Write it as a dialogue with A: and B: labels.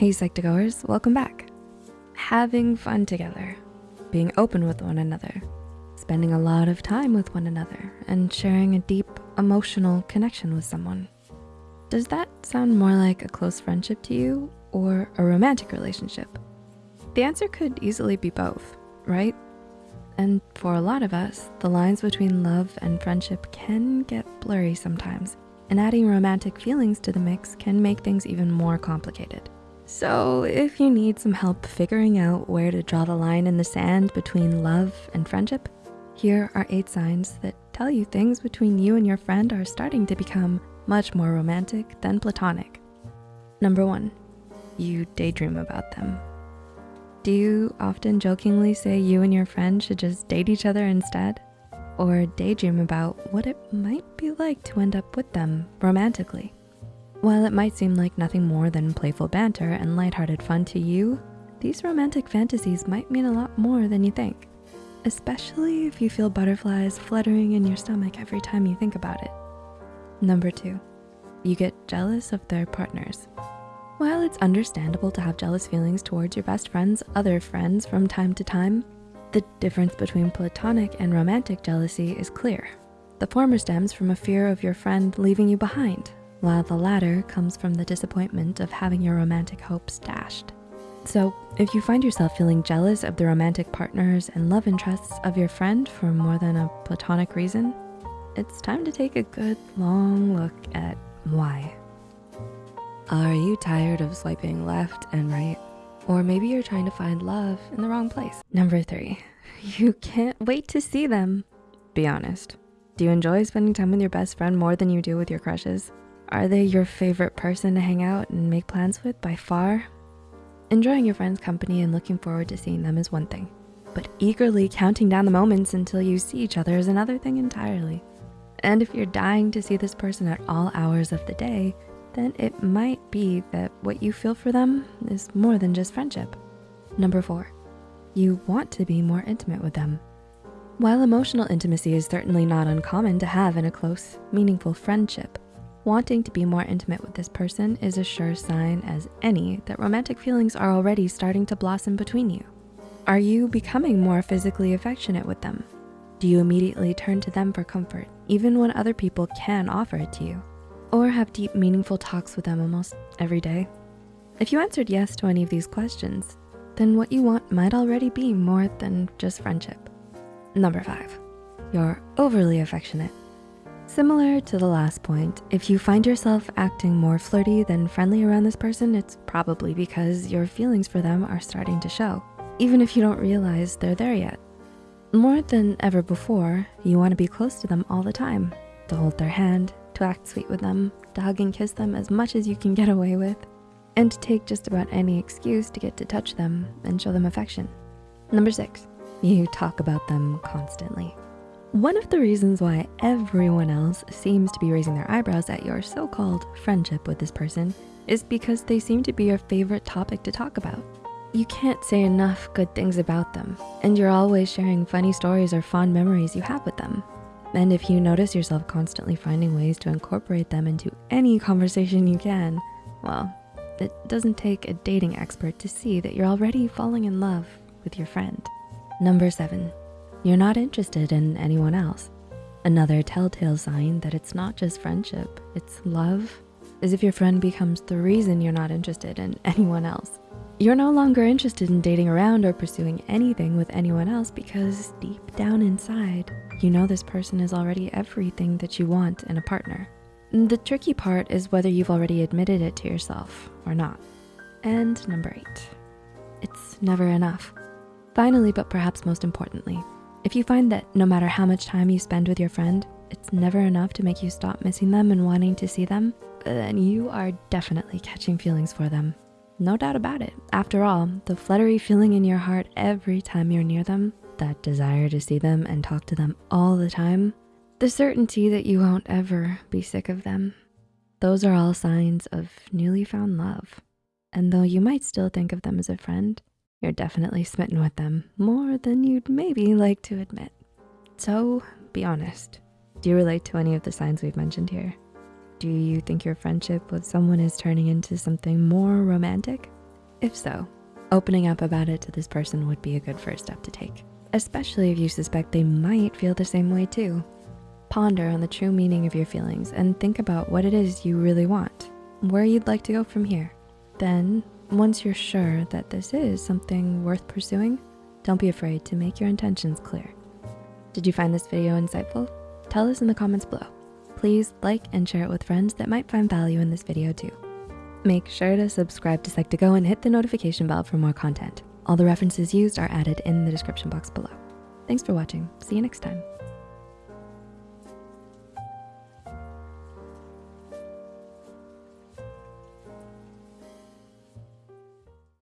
A: Hey Psych2Goers, welcome back. Having fun together, being open with one another, spending a lot of time with one another, and sharing a deep emotional connection with someone. Does that sound more like a close friendship to you or a romantic relationship? The answer could easily be both, right? And for a lot of us, the lines between love and friendship can get blurry sometimes, and adding romantic feelings to the mix can make things even more complicated. So if you need some help figuring out where to draw the line in the sand between love and friendship, here are eight signs that tell you things between you and your friend are starting to become much more romantic than platonic. Number one, you daydream about them. Do you often jokingly say you and your friend should just date each other instead? Or daydream about what it might be like to end up with them romantically? While it might seem like nothing more than playful banter and lighthearted fun to you, these romantic fantasies might mean a lot more than you think, especially if you feel butterflies fluttering in your stomach every time you think about it. Number two, you get jealous of their partners. While it's understandable to have jealous feelings towards your best friend's other friends from time to time, the difference between platonic and romantic jealousy is clear. The former stems from a fear of your friend leaving you behind while the latter comes from the disappointment of having your romantic hopes dashed. So if you find yourself feeling jealous of the romantic partners and love interests of your friend for more than a platonic reason, it's time to take a good long look at why. Are you tired of swiping left and right? Or maybe you're trying to find love in the wrong place. Number three, you can't wait to see them. Be honest, do you enjoy spending time with your best friend more than you do with your crushes? Are they your favorite person to hang out and make plans with by far? Enjoying your friend's company and looking forward to seeing them is one thing, but eagerly counting down the moments until you see each other is another thing entirely. And if you're dying to see this person at all hours of the day, then it might be that what you feel for them is more than just friendship. Number four, you want to be more intimate with them. While emotional intimacy is certainly not uncommon to have in a close, meaningful friendship, Wanting to be more intimate with this person is a sure sign as any that romantic feelings are already starting to blossom between you. Are you becoming more physically affectionate with them? Do you immediately turn to them for comfort, even when other people can offer it to you? Or have deep, meaningful talks with them almost every day? If you answered yes to any of these questions, then what you want might already be more than just friendship. Number five, you're overly affectionate. Similar to the last point, if you find yourself acting more flirty than friendly around this person, it's probably because your feelings for them are starting to show, even if you don't realize they're there yet. More than ever before, you wanna be close to them all the time, to hold their hand, to act sweet with them, to hug and kiss them as much as you can get away with, and to take just about any excuse to get to touch them and show them affection. Number six, you talk about them constantly. One of the reasons why everyone else seems to be raising their eyebrows at your so-called friendship with this person is because they seem to be your favorite topic to talk about. You can't say enough good things about them, and you're always sharing funny stories or fond memories you have with them. And if you notice yourself constantly finding ways to incorporate them into any conversation you can, well, it doesn't take a dating expert to see that you're already falling in love with your friend. Number seven, you're not interested in anyone else. Another telltale sign that it's not just friendship, it's love, is if your friend becomes the reason you're not interested in anyone else. You're no longer interested in dating around or pursuing anything with anyone else because deep down inside, you know this person is already everything that you want in a partner. The tricky part is whether you've already admitted it to yourself or not. And number eight, it's never enough. Finally, but perhaps most importantly, if you find that no matter how much time you spend with your friend, it's never enough to make you stop missing them and wanting to see them, then you are definitely catching feelings for them. No doubt about it. After all, the fluttery feeling in your heart every time you're near them, that desire to see them and talk to them all the time, the certainty that you won't ever be sick of them. Those are all signs of newly found love. And though you might still think of them as a friend, you're definitely smitten with them more than you'd maybe like to admit. So be honest. Do you relate to any of the signs we've mentioned here? Do you think your friendship with someone is turning into something more romantic? If so, opening up about it to this person would be a good first step to take, especially if you suspect they might feel the same way too. Ponder on the true meaning of your feelings and think about what it is you really want, where you'd like to go from here. Then, once you're sure that this is something worth pursuing, don't be afraid to make your intentions clear. Did you find this video insightful? Tell us in the comments below. Please like and share it with friends that might find value in this video too. Make sure to subscribe to Psych2Go and hit the notification bell for more content. All the references used are added in the description box below. Thanks for watching. See you next time.